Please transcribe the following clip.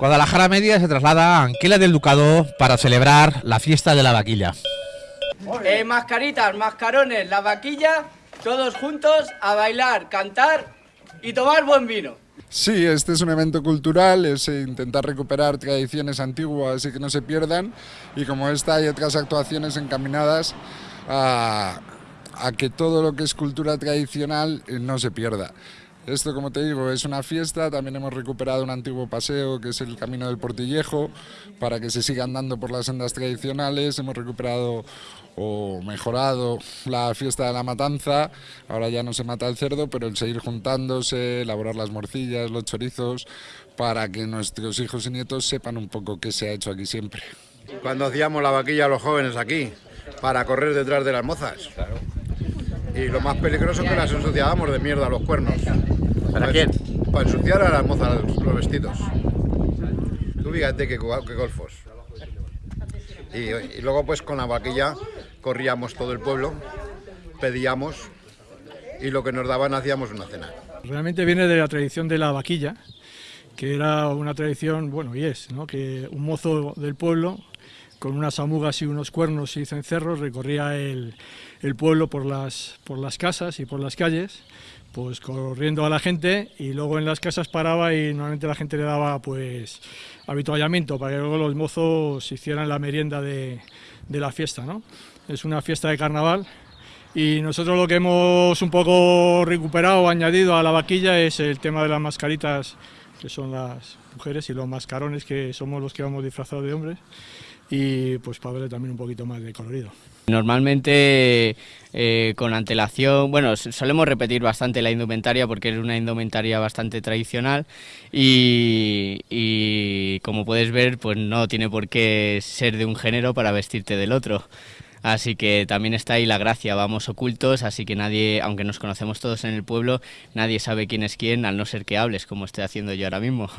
Guadalajara Media se traslada a Anquela del Ducado para celebrar la fiesta de la vaquilla. Eh, mascaritas, mascarones, la vaquilla, todos juntos a bailar, cantar y tomar buen vino. Sí, este es un evento cultural, es intentar recuperar tradiciones antiguas y que no se pierdan. Y como esta hay otras actuaciones encaminadas a, a que todo lo que es cultura tradicional eh, no se pierda. Esto, como te digo, es una fiesta, también hemos recuperado un antiguo paseo que es el Camino del Portillejo, para que se siga andando por las sendas tradicionales, hemos recuperado o mejorado la fiesta de la matanza, ahora ya no se mata el cerdo, pero el seguir juntándose, elaborar las morcillas, los chorizos, para que nuestros hijos y nietos sepan un poco qué se ha hecho aquí siempre. Cuando hacíamos la vaquilla a los jóvenes aquí, para correr detrás de las mozas. Y lo más peligroso es que las ensuciábamos de mierda los cuernos. ¿Para quién? Para ensuciar a las mozas los vestidos. Tú fíjate qué, qué golfos. Y, y luego pues con la vaquilla corríamos todo el pueblo, pedíamos y lo que nos daban hacíamos una cena. Realmente viene de la tradición de la vaquilla, que era una tradición, bueno, y es, ¿no? que un mozo del pueblo con unas amugas y unos cuernos y cencerros recorría el, el pueblo por las, por las casas y por las calles, pues corriendo a la gente y luego en las casas paraba y normalmente la gente le daba pues habituallamiento para que luego los mozos hicieran la merienda de, de la fiesta, ¿no? Es una fiesta de carnaval y nosotros lo que hemos un poco recuperado añadido a la vaquilla es el tema de las mascaritas, que son las mujeres, y los mascarones, que somos los que vamos disfrazados de hombres y pues para verle también un poquito más de colorido. Normalmente eh, con antelación, bueno, solemos repetir bastante la indumentaria porque es una indumentaria bastante tradicional y, y como puedes ver pues no tiene por qué ser de un género para vestirte del otro. Así que también está ahí la gracia, vamos ocultos, así que nadie, aunque nos conocemos todos en el pueblo, nadie sabe quién es quién, al no ser que hables, como estoy haciendo yo ahora mismo.